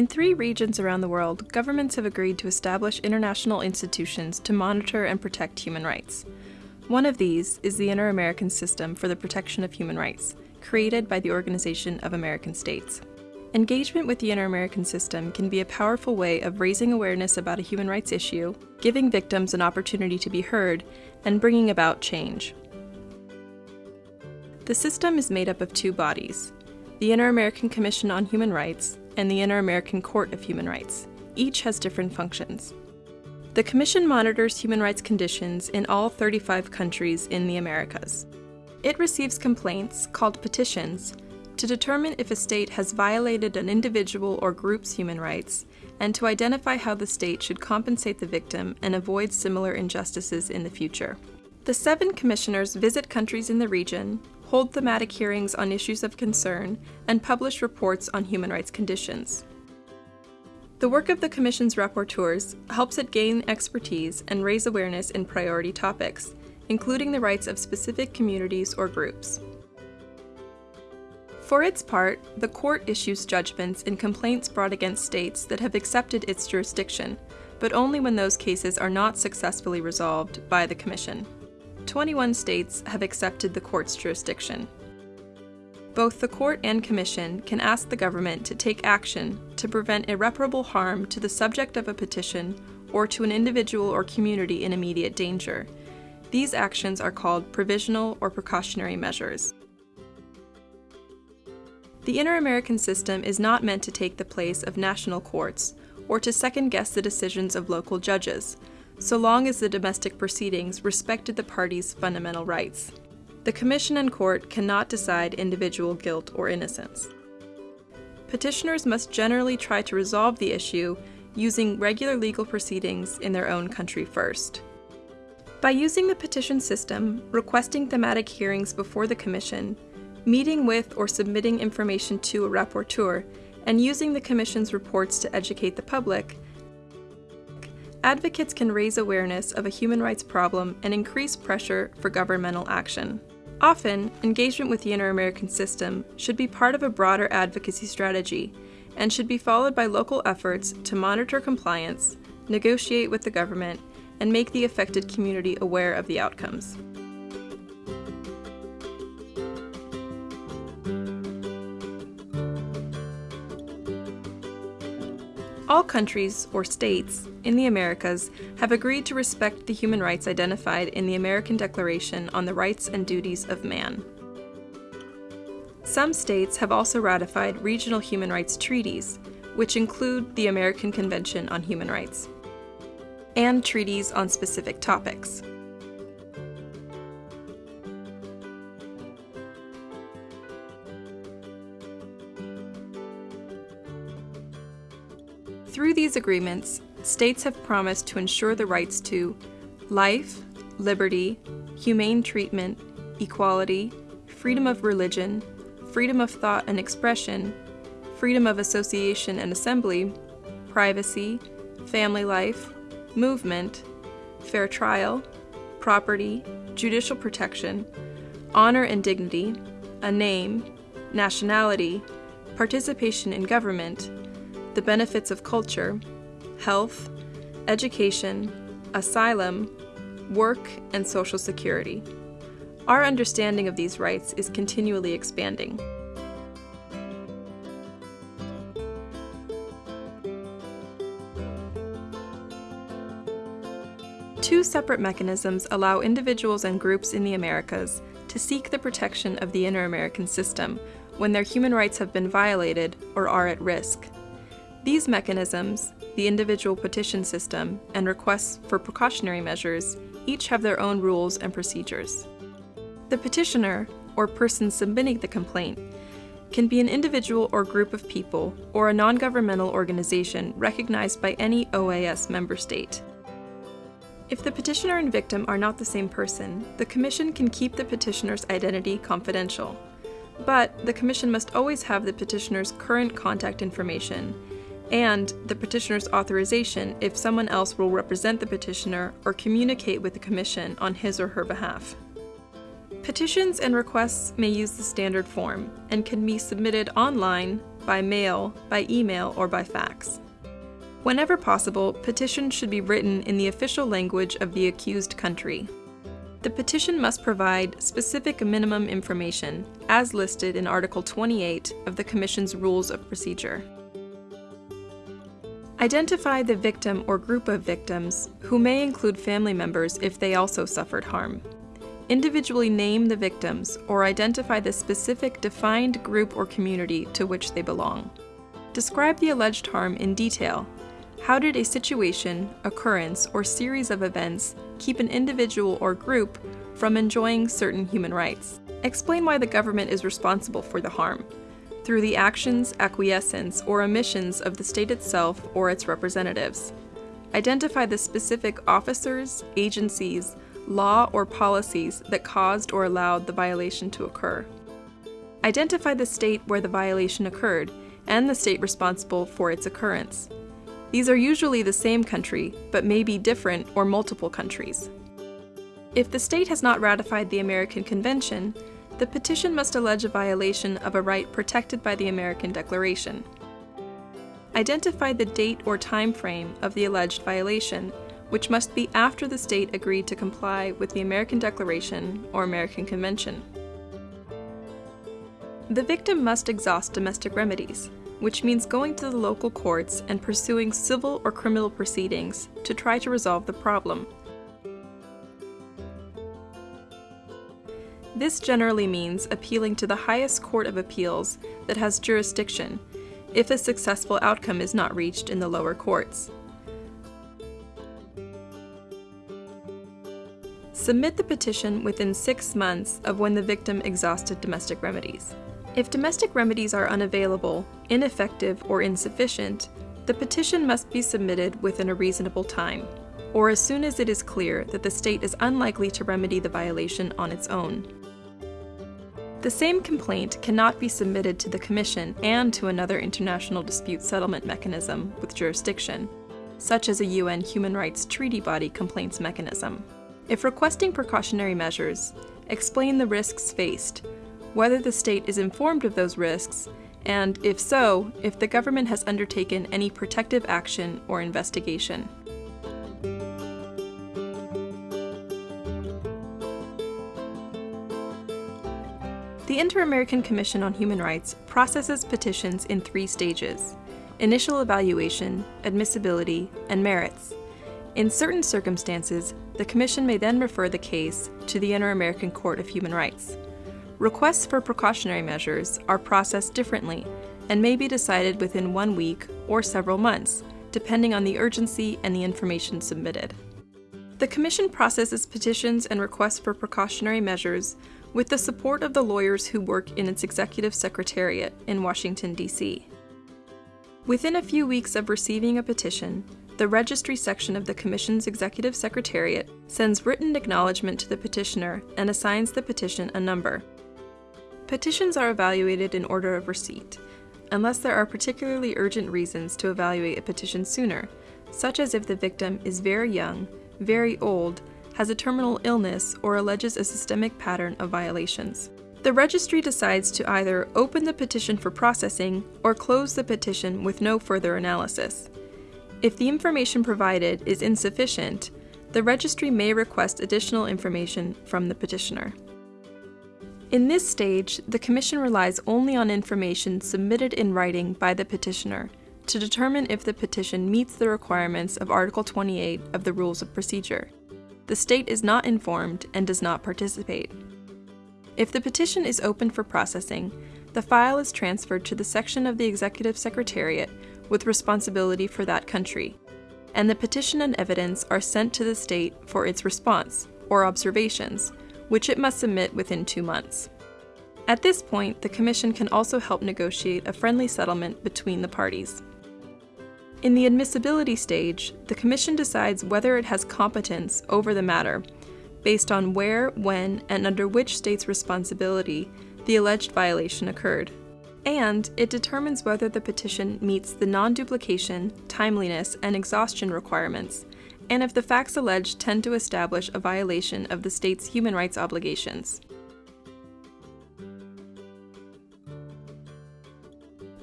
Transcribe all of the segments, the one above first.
In three regions around the world, governments have agreed to establish international institutions to monitor and protect human rights. One of these is the Inter American System for the Protection of Human Rights, created by the Organization of American States. Engagement with the Inter American System can be a powerful way of raising awareness about a human rights issue, giving victims an opportunity to be heard, and bringing about change. The system is made up of two bodies the Inter American Commission on Human Rights and the Inter American Court of Human Rights. Each has different functions. The Commission monitors human rights conditions in all 35 countries in the Americas. It receives complaints, called petitions, to determine if a state has violated an individual or group's human rights, and to identify how the state should compensate the victim and avoid similar injustices in the future. The seven commissioners visit countries in the region, hold thematic hearings on issues of concern, and publish reports on human rights conditions. The work of the Commission's rapporteurs helps it gain expertise and raise awareness in priority topics, including the rights of specific communities or groups. For its part, the court issues judgments in complaints brought against states that have accepted its jurisdiction, but only when those cases are not successfully resolved by the Commission. 21 states have accepted the court's jurisdiction. Both the court and commission can ask the government to take action to prevent irreparable harm to the subject of a petition or to an individual or community in immediate danger. These actions are called provisional or precautionary measures. The Inter American system is not meant to take the place of national courts or to second guess the decisions of local judges, so long as the domestic proceedings respected the parties' fundamental rights. The Commission and Court cannot decide individual guilt or innocence. Petitioners must generally try to resolve the issue using regular legal proceedings in their own country first. By using the petition system, requesting thematic hearings before the Commission, meeting with or submitting information to a rapporteur, and using the Commission's reports to educate the public, advocates can raise awareness of a human rights problem and increase pressure for governmental action. Often, engagement with the Inter American system should be part of a broader advocacy strategy and should be followed by local efforts to monitor compliance, negotiate with the government, and make the affected community aware of the outcomes. All countries, or states, in the Americas have agreed to respect the human rights identified in the American Declaration on the Rights and Duties of Man. Some states have also ratified regional human rights treaties, which include the American Convention on Human Rights, and treaties on specific topics. Through these agreements, states have promised to ensure the rights to life, liberty, humane treatment, equality, freedom of religion, freedom of thought and expression, freedom of association and assembly, privacy, family life, movement, fair trial, property, judicial protection, honor and dignity, a name, nationality, participation in government, the benefits of culture, health, education, asylum, work, and social security. Our understanding of these rights is continually expanding. Two separate mechanisms allow individuals and groups in the Americas to seek the protection of the Inter American system when their human rights have been violated or are at risk. These mechanisms, the individual petition system, and requests for precautionary measures, each have their own rules and procedures. The petitioner, or person submitting the complaint, can be an individual or group of people or a non-governmental organization recognized by any OAS member state. If the petitioner and victim are not the same person, the Commission can keep the petitioner's identity confidential. But the Commission must always have the petitioner's current contact information and the petitioner's authorization if someone else will represent the petitioner or communicate with the Commission on his or her behalf. Petitions and requests may use the standard form and can be submitted online, by mail, by email, or by fax. Whenever possible, petitions should be written in the official language of the accused country. The petition must provide specific minimum information, as listed in Article 28 of the Commission's Rules of Procedure. Identify the victim or group of victims, who may include family members if they also suffered harm. Individually name the victims or identify the specific defined group or community to which they belong. Describe the alleged harm in detail. How did a situation, occurrence, or series of events keep an individual or group from enjoying certain human rights? Explain why the government is responsible for the harm through the actions, acquiescence, or omissions of the state itself or its representatives. Identify the specific officers, agencies, law, or policies that caused or allowed the violation to occur. Identify the state where the violation occurred and the state responsible for its occurrence. These are usually the same country, but may be different or multiple countries. If the state has not ratified the American Convention, the petition must allege a violation of a right protected by the American Declaration. Identify the date or time frame of the alleged violation, which must be after the state agreed to comply with the American Declaration or American Convention. The victim must exhaust domestic remedies, which means going to the local courts and pursuing civil or criminal proceedings to try to resolve the problem. This generally means appealing to the highest court of appeals that has jurisdiction if a successful outcome is not reached in the lower courts. Submit the petition within six months of when the victim exhausted domestic remedies. If domestic remedies are unavailable, ineffective, or insufficient, the petition must be submitted within a reasonable time, or as soon as it is clear that the state is unlikely to remedy the violation on its own. The same complaint cannot be submitted to the Commission and to another international dispute settlement mechanism with jurisdiction, such as a UN Human Rights Treaty Body complaints mechanism. If requesting precautionary measures, explain the risks faced, whether the state is informed of those risks, and if so, if the government has undertaken any protective action or investigation. The Inter-American Commission on Human Rights processes petitions in three stages initial evaluation, admissibility, and merits. In certain circumstances, the Commission may then refer the case to the Inter-American Court of Human Rights. Requests for precautionary measures are processed differently and may be decided within one week or several months, depending on the urgency and the information submitted. The Commission processes petitions and requests for precautionary measures with the support of the lawyers who work in its executive secretariat in Washington, D.C. Within a few weeks of receiving a petition, the registry section of the Commission's executive secretariat sends written acknowledgement to the petitioner and assigns the petition a number. Petitions are evaluated in order of receipt, unless there are particularly urgent reasons to evaluate a petition sooner, such as if the victim is very young, very old, has a terminal illness, or alleges a systemic pattern of violations. The registry decides to either open the petition for processing or close the petition with no further analysis. If the information provided is insufficient, the registry may request additional information from the petitioner. In this stage, the Commission relies only on information submitted in writing by the petitioner to determine if the petition meets the requirements of Article 28 of the Rules of Procedure the state is not informed and does not participate. If the petition is open for processing, the file is transferred to the section of the Executive Secretariat with responsibility for that country, and the petition and evidence are sent to the state for its response, or observations, which it must submit within two months. At this point, the Commission can also help negotiate a friendly settlement between the parties. In the admissibility stage, the Commission decides whether it has competence over the matter, based on where, when, and under which state's responsibility the alleged violation occurred. And it determines whether the petition meets the non duplication, timeliness, and exhaustion requirements, and if the facts alleged tend to establish a violation of the state's human rights obligations.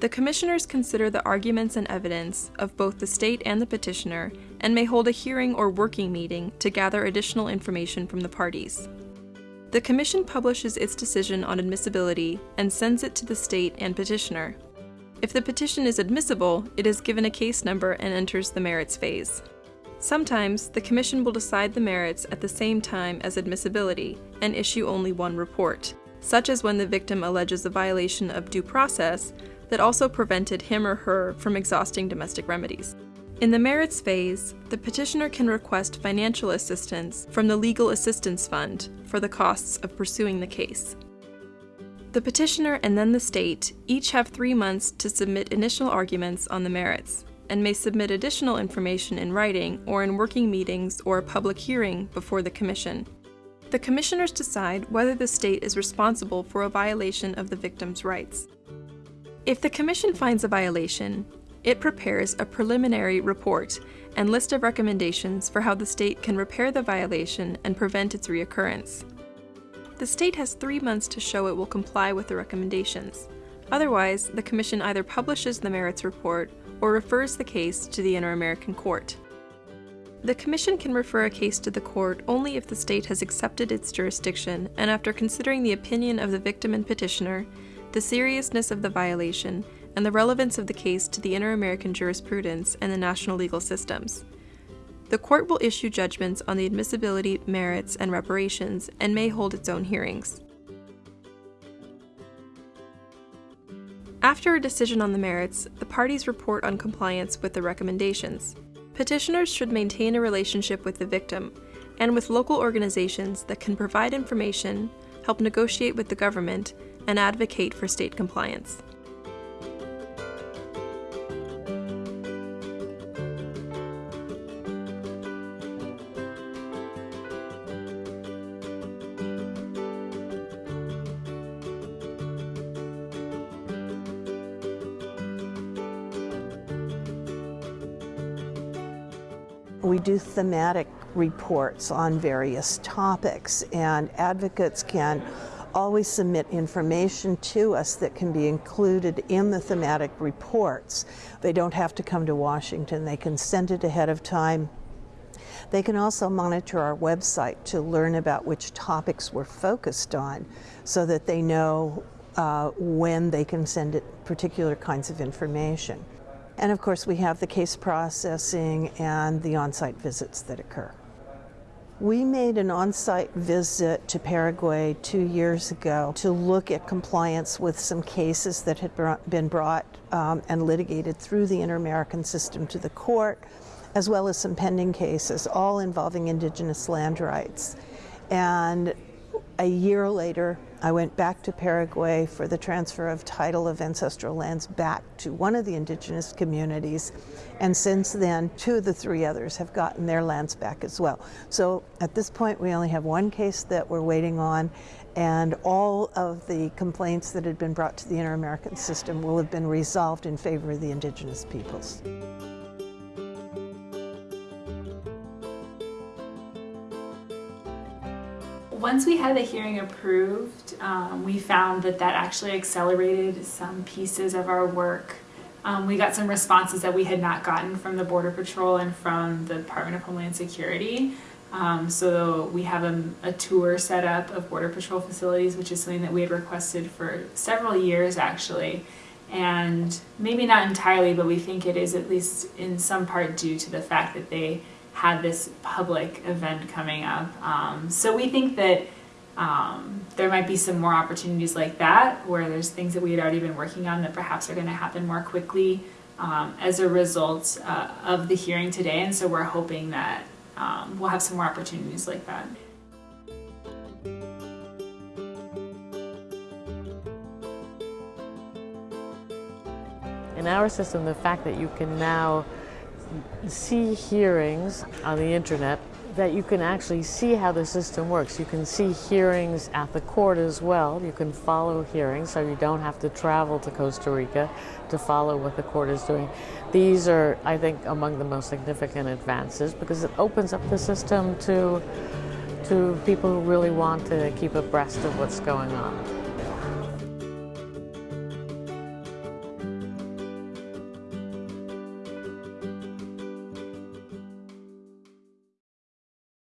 The commissioners consider the arguments and evidence of both the state and the petitioner and may hold a hearing or working meeting to gather additional information from the parties. The Commission publishes its decision on admissibility and sends it to the state and petitioner. If the petition is admissible, it is given a case number and enters the merits phase. Sometimes, the Commission will decide the merits at the same time as admissibility and issue only one report, such as when the victim alleges a violation of due process that also prevented him or her from exhausting domestic remedies. In the merits phase, the petitioner can request financial assistance from the Legal Assistance Fund for the costs of pursuing the case. The petitioner and then the state each have three months to submit initial arguments on the merits and may submit additional information in writing or in working meetings or a public hearing before the Commission. The Commissioners decide whether the state is responsible for a violation of the victim's rights. If the Commission finds a violation, it prepares a preliminary report and list of recommendations for how the state can repair the violation and prevent its reoccurrence. The state has three months to show it will comply with the recommendations. Otherwise, the Commission either publishes the merits report or refers the case to the Inter-American Court. The Commission can refer a case to the court only if the state has accepted its jurisdiction and after considering the opinion of the victim and petitioner, the seriousness of the violation, and the relevance of the case to the inter-American jurisprudence and the national legal systems. The court will issue judgments on the admissibility, merits, and reparations and may hold its own hearings. After a decision on the merits, the parties report on compliance with the recommendations. Petitioners should maintain a relationship with the victim and with local organizations that can provide information, help negotiate with the government, and advocate for state compliance. We do thematic reports on various topics, and advocates can always submit information to us that can be included in the thematic reports. They don't have to come to Washington, they can send it ahead of time. They can also monitor our website to learn about which topics we're focused on so that they know uh, when they can send it particular kinds of information. And of course, we have the case processing and the on-site visits that occur. We made an on-site visit to Paraguay two years ago to look at compliance with some cases that had been brought um, and litigated through the Inter-American system to the court, as well as some pending cases, all involving indigenous land rights. And a year later, I went back to Paraguay for the transfer of title of ancestral lands back to one of the indigenous communities. And since then, two of the three others have gotten their lands back as well. So at this point, we only have one case that we're waiting on, and all of the complaints that had been brought to the Inter American system will have been resolved in favor of the indigenous peoples. Once we had the hearing approved, um, we found that that actually accelerated some pieces of our work. Um, we got some responses that we had not gotten from the Border Patrol and from the Department of Homeland Security. Um, so we have a, a, tour set up of Border Patrol facilities, which is something that we had requested for several years actually. And maybe not entirely, but we think it is at least in some part due to the fact that they had this public event coming up. Um, so we think that um, there might be some more opportunities like that where there's things that we had already been working on that perhaps are going to happen more quickly um, as a result uh, of the hearing today. And so we're hoping that um, we'll have some more opportunities like that. In our system, the fact that you can now see hearings on the internet that you can actually see how the system works. You can see hearings at the court as well. You can follow hearings so you don't have to travel to Costa Rica to follow what the court is doing. These are, I think, among the most significant advances because it opens up the system to, to people who really want to keep abreast of what's going on.